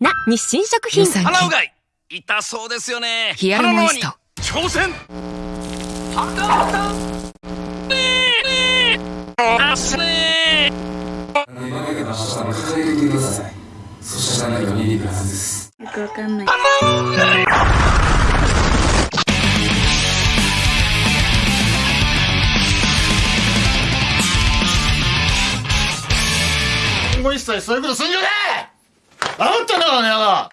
な日清食品。鼻うがい。痛そうですよね。ヒアルモニスト。挑戦鼻歌ねえあすね今までの下の抱えてみてくださいそしたら何か見えるはずですよくわかんないもう一切そういうことすんじゃねえあんたのあの野郎